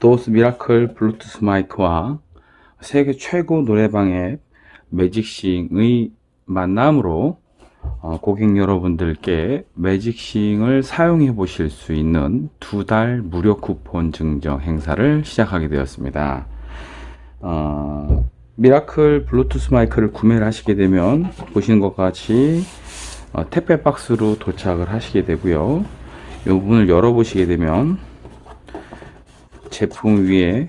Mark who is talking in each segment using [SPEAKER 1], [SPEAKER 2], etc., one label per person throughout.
[SPEAKER 1] 도스 미라클 블루투스 마이크와 세계 최고 노래방 앱 매직싱의 만남으로 어, 고객 여러분들께 매직싱을 사용해 보실 수 있는 두 달 무료 쿠폰 증정 행사를 시작하게 되었습니다. 어, 미라클 블루투스 마이크를 구매를 하시게 되면 보시는 것과 같이 어, 택배 박스로 도착을 하시게 되고요. 이 부분을 열어 보시게 되면 제품 위에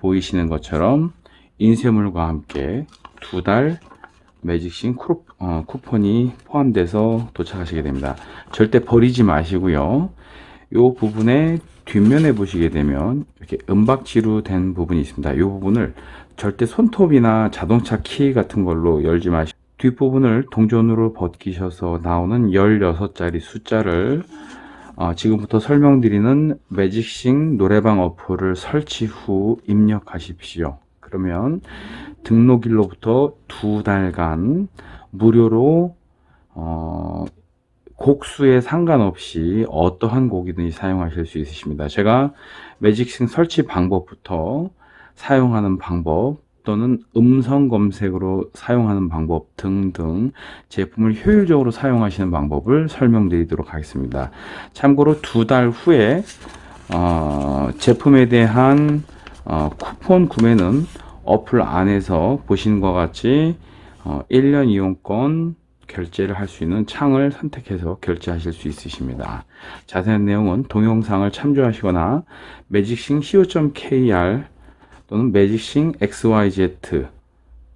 [SPEAKER 1] 보이시는 것처럼 인쇄물과 함께 두 달 매직싱 쿠, 어, 쿠폰이 포함돼서 도착하시게 됩니다. 절대 버리지 마시고요. 이 부분에 뒷면에 보시게 되면 이렇게 은박지로 된 부분이 있습니다. 이 부분을 절대 손톱이나 자동차 키 같은 걸로 열지 마시고 뒷부분을 동전으로 벗기셔서 나오는 16자리 숫자를 어, 지금부터 설명드리는 매직싱 노래방 어플을 설치 후 입력하십시오. 그러면 등록일로부터 두 달간 무료로 어, 곡수에 상관없이 어떠한 곡이든지 사용하실 수 있으십니다. 제가 매직싱 설치 방법부터 사용하는 방법 또는 음성 검색으로 사용하는 방법 등등 제품을 효율적으로 사용하시는 방법을 설명드리도록 하겠습니다. 참고로 두 달 후에 어, 제품에 대한 어, 쿠폰 구매는 어플 안에서 보시는 것 같이 어, 1년 이용권 결제를 할 수 있는 창을 선택해서 결제하실 수 있으십니다. 자세한 내용은 동영상을 참조하시거나 매직싱 co.kr 또는 매직싱 XYZ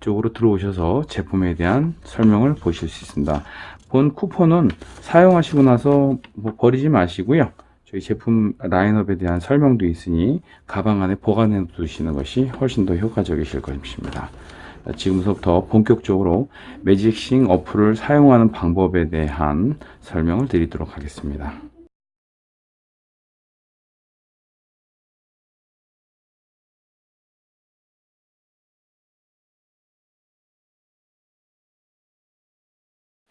[SPEAKER 1] 쪽으로 들어오셔서 제품에 대한 설명을 보실 수 있습니다. 본 쿠폰은 사용하시고 나서 뭐 버리지 마시고요. 저희 제품 라인업에 대한 설명도 있으니 가방 안에 보관해 두시는 것이 훨씬 더 효과적이실 것입니다. 지금부터 본격적으로 매직싱 어플을 사용하는 방법에 대한 설명을 드리도록 하겠습니다.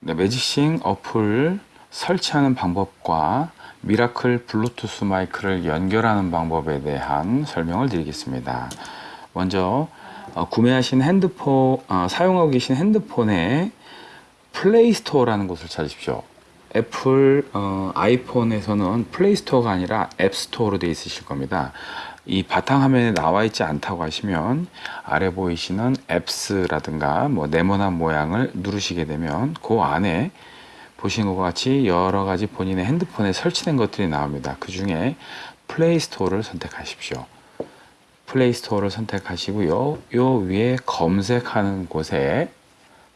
[SPEAKER 1] 네, 매직싱 어플 설치하는 방법과 미라클 블루투스 마이크를 연결하는 방법에 대한 설명을 드리겠습니다. 먼저 어, 구매하신 핸드폰 어, 사용하고 계신 핸드폰에 플레이스토어라는 곳을 찾으십시오. 애플 어, 아이폰에서는 플레이스토어가 아니라 앱스토어로 되어 있으실 겁니다. 이 바탕화면에 나와 있지 않다고 하시면 아래 보이시는 Apps라든가 뭐 네모난 모양을 누르시게 되면 그 안에 보시는 것과 같이 여러 가지 본인의 핸드폰에 설치된 것들이 나옵니다. 그 중에 플레이스토어를 선택하십시오. 플레이스토어를 선택하시고요. 요 위에 검색하는 곳에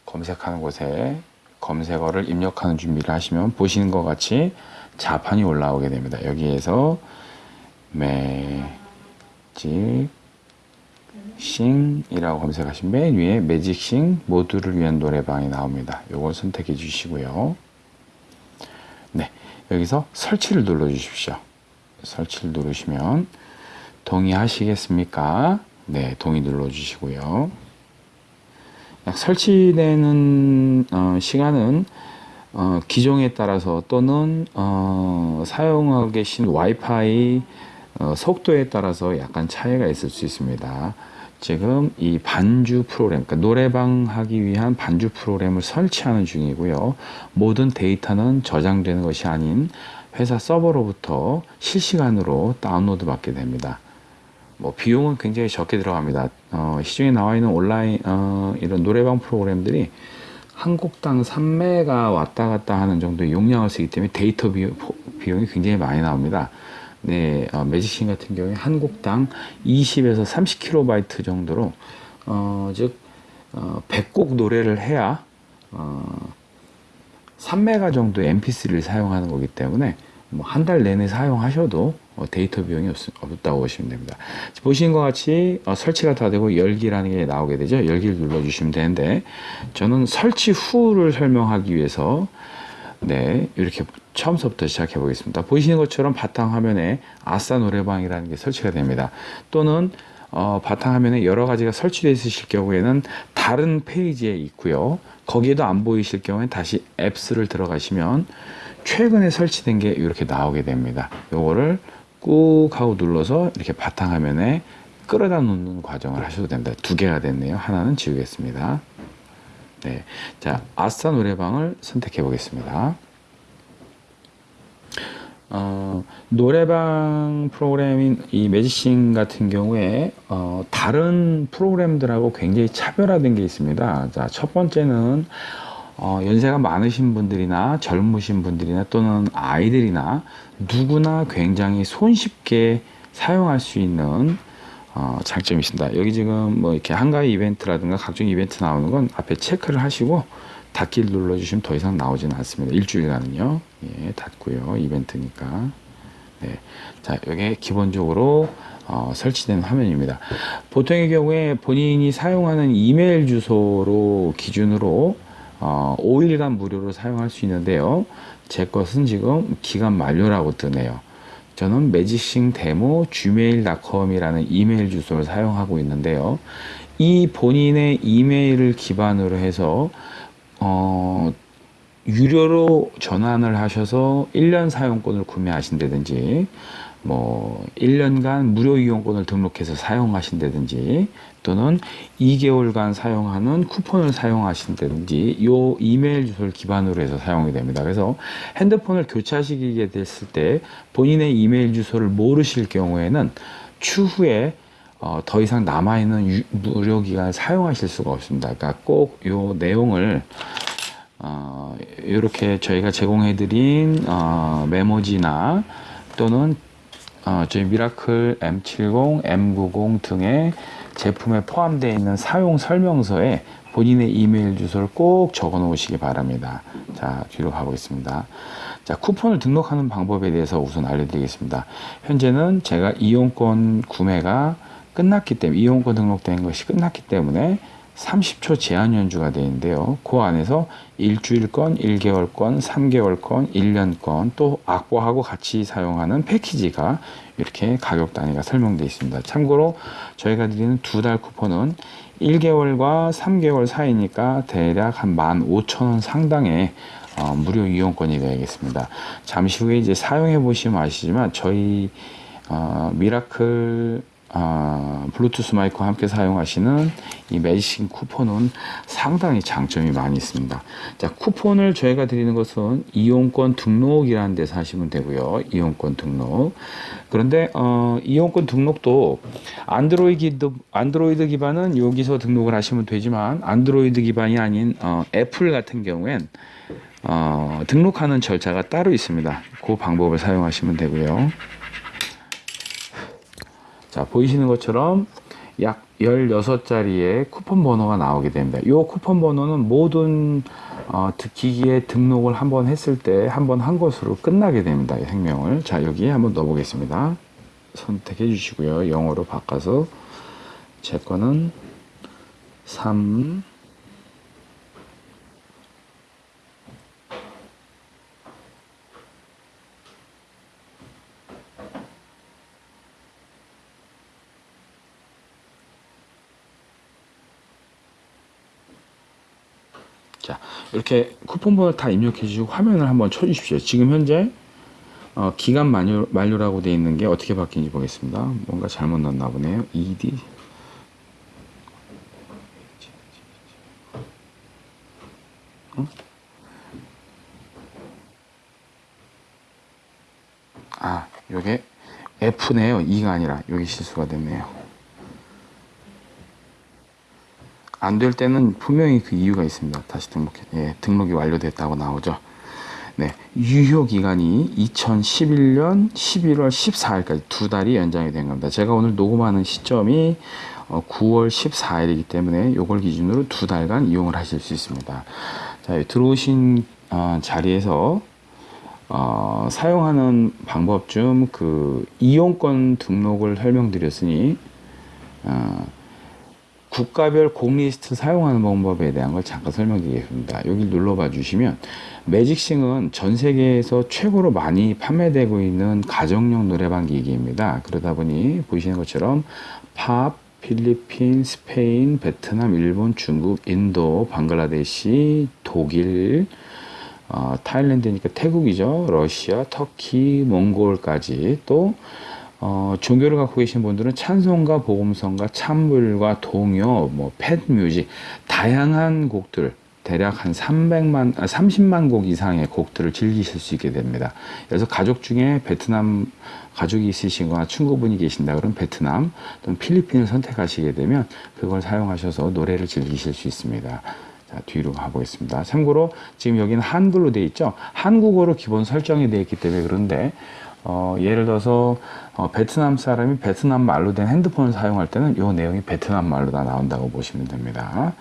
[SPEAKER 1] 검색하는 곳에 검색어를 입력하는 준비를 하시면 보시는 것 같이 자판이 올라오게 됩니다. 여기에서 매 직싱이라고 검색하시면 맨 위에 매직싱 모두를 위한 노래방이 나옵니다. 요걸 선택해 주시고요. 네, 여기서 설치를 눌러 주십시오. 설치를 누르시면 동의하시겠습니까? 네, 동의 눌러 주시고요. 설치되는 어, 시간은 어, 기종에 따라서 또는 어, 사용하고 계신 와이파이 어, 속도에 따라서 약간 차이가 있을 수 있습니다. 지금 이 반주 프로그램, 그러니까 노래방 하기 위한 반주 프로그램을 설치하는 중이고요. 모든 데이터는 저장되는 것이 아닌 회사 서버로부터 실시간으로 다운로드 받게 됩니다. 뭐 비용은 굉장히 적게 들어갑니다. 어, 시중에 나와 있는 온라인 어, 이런 노래방 프로그램들이 한 곡당 3메가 왔다 갔다 하는 정도의 용량을 쓰기 때문에 데이터 비용, 이 굉장히 많이 나옵니다. 네, 어, 매직싱 같은 경우에 한 곡당 20에서 30kB 정도로 어, 즉 어, 100곡 노래를 해야 어, 3메가 정도의 mp3를 사용하는 거기 때문에 뭐 한 달 내내 사용하셔도 어, 데이터 비용이 없, 다고 보시면 됩니다. 보시는 것 같이 어, 설치가 다 되고 열기라는 게 나오게 되죠. 열기를 눌러주시면 되는데 저는 설치 후를 설명하기 위해서 네 이렇게 처음부터 시작해 보겠습니다. 보시는 것처럼 바탕화면에 아싸 노래방이라는 게 설치가 됩니다. 또는 어, 바탕화면에 여러 가지가 설치되어 있으실 경우에는 다른 페이지에 있고요. 거기에도 안 보이실 경우에 다시 앱스를 들어가시면 최근에 설치된 게 이렇게 나오게 됩니다. 요거를 꾹 하고 눌러서 이렇게 바탕화면에 끌어다 놓는 과정을 하셔도 됩니다. 두 개가 됐네요. 하나는 지우겠습니다. 네. 자, 아스타 노래방을 선택해 보겠습니다. 어, 노래방 프로그램인 이 매지싱 같은 경우에 어, 다른 프로그램들하고 굉장히 차별화된 게 있습니다. 자, 첫 번째는 어, 연세가 많으신 분들이나 젊으신 분들이나 또는 아이들이나 누구나 굉장히 손쉽게 사용할 수 있는 어, 장점이 있습니다. 여기 지금 뭐 이렇게 한가위 이벤트라든가 각종 이벤트 나오는 건 앞에 체크를 하시고 닫기를 눌러주시면 더 이상 나오지는 않습니다. 일주일간은요. 예, 닫고요. 이벤트니까. 네. 자, 이게 기본적으로 어, 설치된 화면입니다. 보통의 경우에 본인이 사용하는 이메일 주소로 기준으로 어, 5일간 무료로 사용할 수 있는데요. 제 것은 지금 기간 만료라고 뜨네요. 저는 매지싱 데모 gmail.com이라는 이메일 주소를 사용하고 있는데요. 이 본인의 이메일을 기반으로 해서 어, 유료로 전환을 하셔서 1년 사용권을 구매하신다든지 뭐 1년간 무료 이용권을 등록해서 사용하신다든지 또는 2개월간 사용하는 쿠폰을 사용하신다든지 요 이메일 주소를 기반으로 해서 사용이 됩니다. 그래서 핸드폰을 교체하시게 됐을 때 본인의 이메일 주소를 모르실 경우에는 추후에 어, 더 이상 남아있는 유, 무료 기간을 사용하실 수가 없습니다. 그러니까 꼭 요 내용을 어, 이렇게 저희가 제공해드린 어, 메모지나 또는 어, 저희 미라클 M70, M90 등의 제품에 포함되어 있는 사용 설명서에 본인의 이메일 주소를 꼭 적어 놓으시기 바랍니다. 자, 뒤로 가보겠습니다. 자, 쿠폰을 등록하는 방법에 대해서 우선 알려드리겠습니다. 현재는 제가 이용권 구매가 끝났기 때문에, 이용권 등록된 것이 끝났기 때문에 30초 제한 연주가 되는데요. 그 안에서 일주일권, 1개월권, 3개월권, 1년권 또 악보하고 같이 사용하는 패키지가 이렇게 가격 단위가 설명되어 있습니다. 참고로 저희가 드리는 두 달 쿠폰은 1개월과 3개월 사이니까 대략 한 15,000원 상당의 어, 무료 이용권이 되겠습니다. 잠시 후에 이제 사용해 보시면 아시지만 저희 어, 미라클 어, 블루투스 마이크와 함께 사용하시는 이 매직싱 쿠폰은 상당히 장점이 많이 있습니다. 자, 쿠폰을 저희가 드리는 것은 이용권 등록이라는 데서 하시면 되고요. 이용권 등록. 그런데 어, 이용권 등록도 안드로이드, 안드로이드 기반은 여기서 등록을 하시면 되지만 안드로이드 기반이 아닌 어, 애플 같은 경우엔 어, 등록하는 절차가 따로 있습니다. 그 방법을 사용하시면 되고요. 자, 보이시는 것처럼 약 16자리의 쿠폰 번호가 나오게 됩니다. 이 쿠폰 번호는 모든 어, 기기에 등록을 한번 했을 때 한 번한 것으로 끝나게 됩니다. 이 생명을. 자, 여기에 한번 넣어 보겠습니다. 선택해 주시고요. 영어로 바꿔서 제 거는 3 자 이렇게 쿠폰 번호를 다 입력해 주시고 화면을 한번 쳐 주십시오. 지금 현재 어, 기간 만료, 만료라고 되어 있는 게 어떻게 바뀌는지 보겠습니다. 뭔가 잘못 넣었나 보네요. ED. 어? 아 요게 F네요. E가 아니라 여기 실수가 됐네요 안 될 때는 분명히 그 이유가 있습니다. 다시 등록해, 예, 등록이 완료됐다고 나오죠. 네, 유효 기간이 2011년 11월 14일까지 두 달이 연장이 된 겁니다. 제가 오늘 녹음하는 시점이 9월 어, 14일이기 때문에 이걸 기준으로 두 달간 이용을 하실 수 있습니다. 자, 들어오신 어, 자리에서 어, 사용하는 방법 중그 이용권 등록을 설명드렸으니 어, 국가별 공리스트 사용하는 방법에 대한 걸 잠깐 설명드리겠습니다. 여기 눌러봐 주시면 매직싱은 전 세계에서 최고로 많이 판매되고 있는 가정용 노래방 기기입니다. 그러다 보니 보시는 것처럼 팝, 필리핀, 스페인, 베트남, 일본, 중국, 인도, 방글라데시, 독일, 어, 타일랜드니까 태국이죠. 러시아, 터키, 몽골까지 또 어, 종교를 갖고 계신 분들은 찬송가, 복음성가, 찬물과 동요, 뭐 팻뮤직 다양한 곡들 대략 한 300만, 아, 30만 곡 이상의 곡들을 즐기실 수 있게 됩니다. 그래서 가족 중에 베트남 가족이 있으시거나 친구분이 계신다 그러면 베트남 또는 필리핀을 선택하시게 되면 그걸 사용하셔서 노래를 즐기실 수 있습니다. 자, 뒤로 가보겠습니다. 참고로 지금 여기는 한글로 되어 있죠. 한국어로 기본 설정이 되어 있기 때문에 그런데 어, 예를 들어서 어, 베트남 사람이 베트남 말로 된 핸드폰을 사용할 때는 이 내용이 베트남 말로 다 나온다고 보시면 됩니다.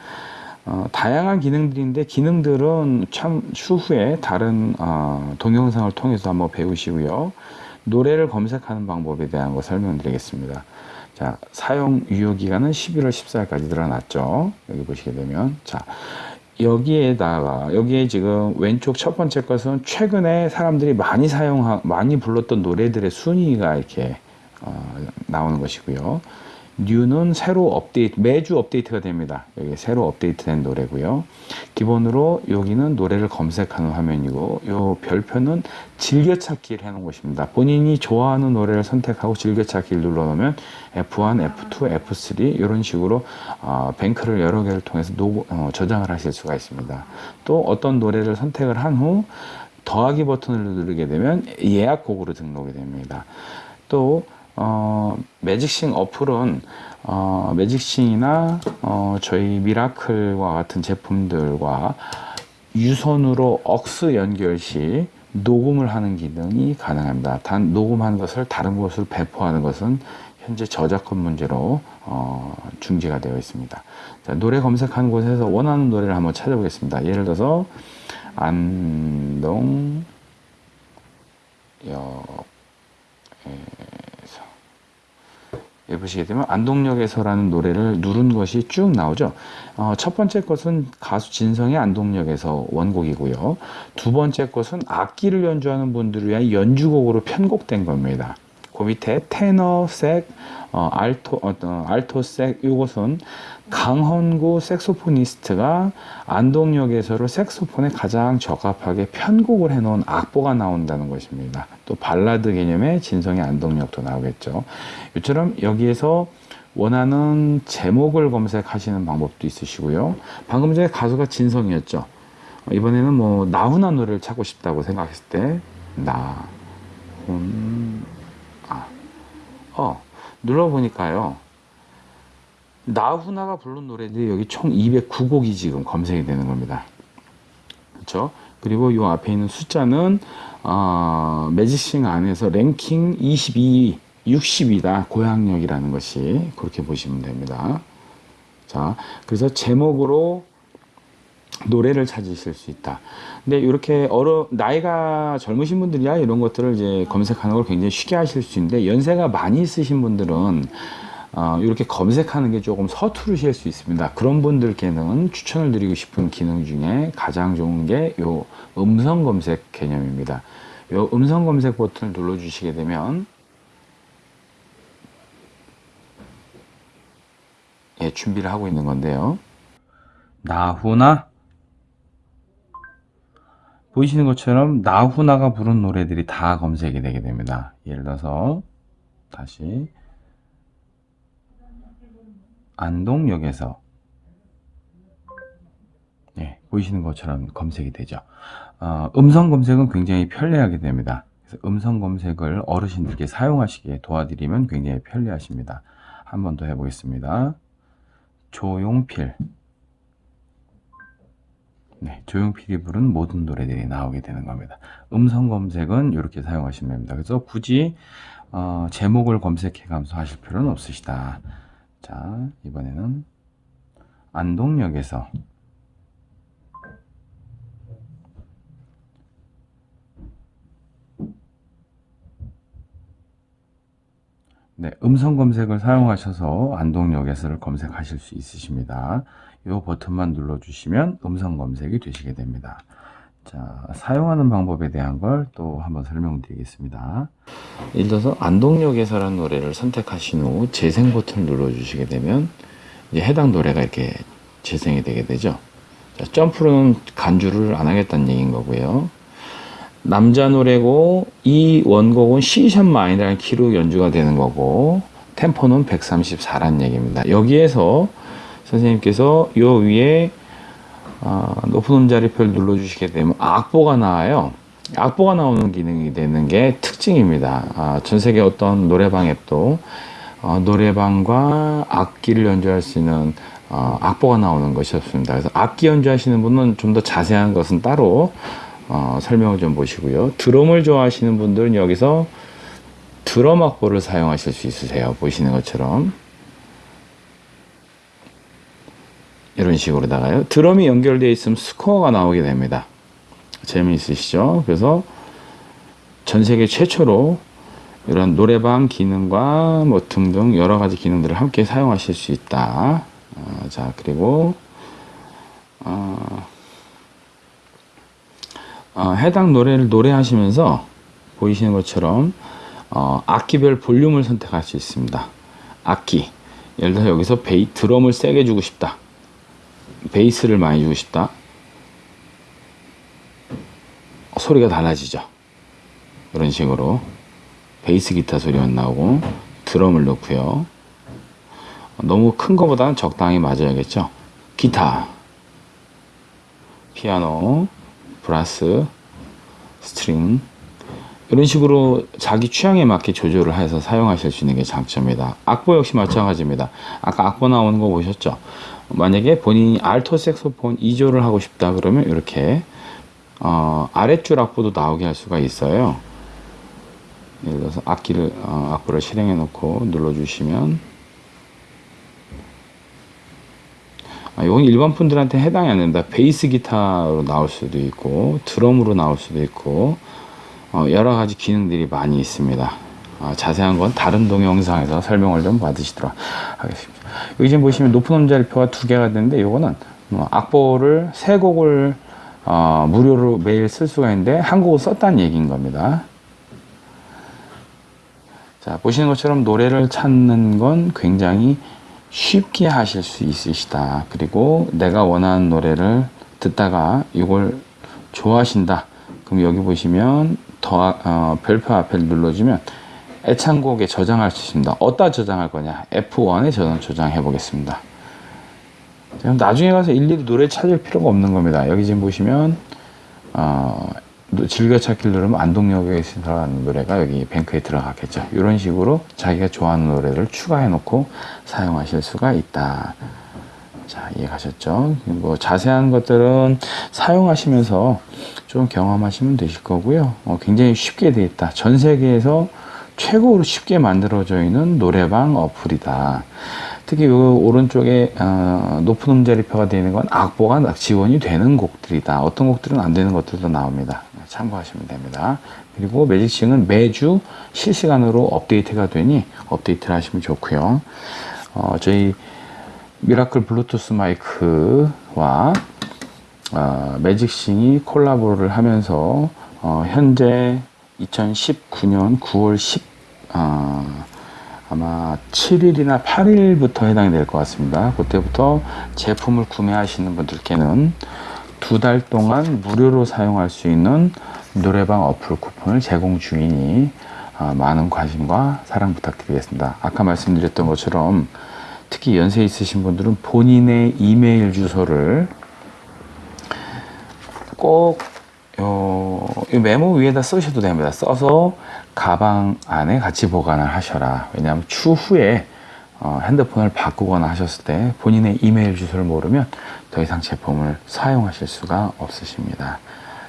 [SPEAKER 1] 어, 다양한 기능들인데 기능들은 참 추후에 다른 어, 동영상을 통해서 한번 배우시고요. 노래를 검색하는 방법에 대한 거 설명드리겠습니다. 자, 사용 유효 기간은 11월 14일까지 드러났죠. 여기 보시게 되면 자, 여기에다가 여기에 지금 왼쪽 첫 번째 것은 최근에 사람들이 많이 사용하 많이 불렀던 노래들의 순위가 이렇게 어, 나오는 것이고요. New는 새로 업데이트 매주 업데이트가 됩니다. 여기 새로 업데이트된 노래고요. 기본으로 여기는 노래를 검색하는 화면이고 요 별표는 즐겨찾기를 해놓은 것입니다. 본인이 좋아하는 노래를 선택하고 즐겨찾기를 눌러놓으면 F1, F2, F3 이런 식으로 어, 뱅크를 여러 개를 통해서 노, 어, 저장을 하실 수가 있습니다. 또 어떤 노래를 선택을 한 후 더하기 버튼을 누르게 되면 예약곡으로 등록이 됩니다. 또 어, 매직싱 어플은 어, 매직싱이나 어, 저희 미라클과 같은 제품들과 유선으로 AUX 연결 시 녹음을 하는 기능이 가능합니다. 단 녹음한 것을 다른 곳으로 배포하는 것은 현재 저작권 문제로 어, 중지가 되어 있습니다. 자, 노래 검색한 곳에서 원하는 노래를 한번 찾아보겠습니다. 예를 들어서 안동 역여 보시게 되면 안동역에서라는 노래를 누른 것이 쭉 나오죠. 어, 첫 번째 것은 가수 진성의 안동역에서 원곡이고요. 두 번째 것은 악기를 연주하는 분들을 위한 연주곡으로 편곡된 겁니다. 그 밑에 테너, 색, 어, 알토, 어, 알토색 이것은 강헌구 색소포니스트가 안동역에서로 색소폰에 가장 적합하게 편곡을 해놓은 악보가 나온다는 것입니다. 또 발라드 개념의 진성의 안동역도 나오겠죠. 이처럼 여기에서 원하는 제목을 검색하시는 방법도 있으시고요. 방금 전에 가수가 진성이었죠. 이번에는 뭐 나훈아 노래를 찾고 싶다고 생각했을 때 나훈 아, 어 눌러보니까요. 나훈아가 부른 노래들이 여기 총 209곡이 지금 검색이 되는 겁니다. 그렇죠? 그리고 이 앞에 있는 숫자는 어, 매직싱 안에서 랭킹 22, 60이다. 고향역이라는 것이 그렇게 보시면 됩니다. 자, 그래서 제목으로 노래를 찾으실 수 있다. 근데 이렇게 어려 나이가 젊으신 분들이야 이런 것들을 이제 검색하는 걸 굉장히 쉽게 하실 수 있는데 연세가 많이 있으신 분들은 어, 이렇게 검색하는 게 조금 서투르실 수 있습니다. 그런 분들께는 추천을 드리고 싶은 기능 중에 가장 좋은 게 요 음성 검색 개념입니다. 요 음성 검색 버튼을 눌러 주시게 되면 예, 준비를 하고 있는 건데요. 나훈아 보이시는 것처럼 나훈아가 부른 노래들이 다 검색이 되게 됩니다. 예를 들어서 다시 안동역에서 네, 보이시는 것처럼 검색이 되죠. 어, 음성 검색은 굉장히 편리하게 됩니다. 그래서 음성 검색을 어르신들께 사용하시기에 도와드리면 굉장히 편리하십니다. 한 번 더 해보겠습니다. 조용필 네, 조용필이 부른 모든 노래들이 나오게 되는 겁니다. 음성 검색은 이렇게 사용하시면 됩니다. 그래서 굳이 어, 제목을 검색해 가면서 하실 필요는 없으시다. 자, 이번에는 안동역에서 네, 음성 검색을 사용하셔서 안동역에서를 검색하실 수 있으십니다. 이 버튼만 눌러주시면 음성 검색이 되시게 됩니다. 자, 사용하는 방법에 대한 걸 또 한번 설명드리겠습니다. 예를 들어서 안동역에서라는 노래를 선택하신 후 재생 버튼을 눌러주시게 되면 이제 해당 노래가 이렇게 재생이 되게 되죠. 자, 점프로는 간주를 안 하겠다는 얘기인 거고요. 남자 노래고 이 원곡은 C샵 마이너라는 키로 연주가 되는 거고 템포는 134란 얘기입니다. 여기에서 선생님께서 요 위에 어, 높은 음자리표를 눌러주시게 되면 악보가 나와요. 악보가 나오는 기능이 되는 게 특징입니다. 아, 전 세계 어떤 노래방 앱도 어, 노래방과 악기를 연주할 수 있는 어, 악보가 나오는 것이 없습니다. 그래서 악기 연주하시는 분은 좀 더 자세한 것은 따로 어, 설명을 좀 보시고요. 드럼을 좋아하시는 분들은 여기서 드럼 악보를 사용하실 수 있으세요. 보시는 것처럼 이런 식으로다가요. 드럼이 연결되어 있으면 스코어가 나오게 됩니다. 재미있으시죠? 그래서 전 세계 최초로 이런 노래방 기능과 뭐 등등 여러 가지 기능들을 함께 사용하실 수 있다. 어, 자, 그리고 어, 어, 해당 노래를 노래하시면서 보이시는 것처럼 어, 악기별 볼륨을 선택할 수 있습니다. 악기. 예를 들어서 여기서 베이, 드럼을 세게 주고 싶다. 베이스를 많이 주고 싶다. 소리가 달라지죠. 이런 식으로 베이스 기타 소리만 나오고 드럼을 넣고요. 너무 큰 것보다는 적당히 맞아야겠죠. 기타, 피아노, brass, string 이런 식으로 자기 취향에 맞게 조절을 해서 사용하실 수 있는 게 장점이다. 악보 역시 마찬가지입니다. 아까 악보 나오는 거 보셨죠? 만약에 본인이 알토 색소폰 2조를 하고 싶다 그러면 이렇게 어, 아랫줄 악보도 나오게 할 수가 있어요. 예를 들어서 악기를 어, 악보를 실행해 놓고 눌러 주시면 아, 이건 일반 분들한테 해당이 안 된다. 베이스 기타로 나올 수도 있고 드럼으로 나올 수도 있고 어, 여러 가지 기능들이 많이 있습니다. 어, 자세한 건 다른 동영상에서 설명을 좀 받으시도록 하겠습니다. 여기 지금 보시면 높은 음자리표가 두 개가 되는데 이거는 어, 악보를 세 곡을 어, 무료로 매일 쓸 수가 있는데 한 곡을 썼다는 얘기인 겁니다. 자 보시는 것처럼 노래를 찾는 건 굉장히 쉽게 하실 수 있으시다. 그리고 내가 원하는 노래를 듣다가 이걸 좋아하신다. 그럼 여기 보시면 더 어, 별표 앞에 눌러주면 애창곡에 저장할 수 있습니다. 어디다 저장할 거냐? F1에 저장 저장해 보겠습니다. 나중에 가서 일일이 노래 찾을 필요가 없는 겁니다. 여기 지금 보시면 어, 즐겨찾기를 누르면 안동역에 들어가는 노래가 여기 뱅크에 들어가겠죠. 이런 식으로 자기가 좋아하는 노래를 추가해 놓고 사용하실 수가 있다. 자, 이해가셨죠? 뭐 자세한 것들은 사용하시면서 좀 경험하시면 되실 거고요. 어, 굉장히 쉽게 되어 있다. 전 세계에서 최고로 쉽게 만들어져 있는 노래방 어플이다. 특히 이 오른쪽에 어, 높은 음자리표가 되어 있는 건 악보가 지원이 되는 곡들이다. 어떤 곡들은 안 되는 것들도 나옵니다. 참고하시면 됩니다. 그리고 매직싱은 매주 실시간으로 업데이트가 되니 업데이트를 하시면 좋고요. 어, 저희 미라클 블루투스 마이크와 어, 매직싱이 콜라보를 하면서 어, 현재 2019년 9월 10 어, 아마 7일이나 8일부터 해당이 될 것 같습니다. 그때부터 제품을 구매하시는 분들께는 두 달 동안 무료로 사용할 수 있는 노래방 어플 쿠폰을 제공 중이니 어, 많은 관심과 사랑 부탁드리겠습니다. 아까 말씀드렸던 것처럼 특히 연세 있으신 분들은 본인의 이메일 주소를 꼭 요, 이 메모 위에다 쓰셔도 됩니다. 써서 가방 안에 같이 보관을 하셔라. 왜냐하면 추후에 어, 핸드폰을 바꾸거나 하셨을 때 본인의 이메일 주소를 모르면 더 이상 제품을 사용하실 수가 없으십니다.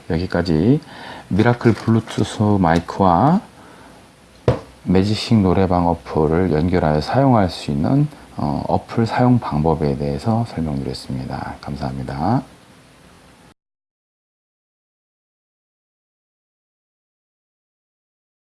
[SPEAKER 1] 여기까지 미라클 블루투스 마이크와 매직싱 노래방 어플을 연결하여 사용할 수 있는 어, 어플 사용 방법에 대해서 설명드렸습니다. 감사합니다.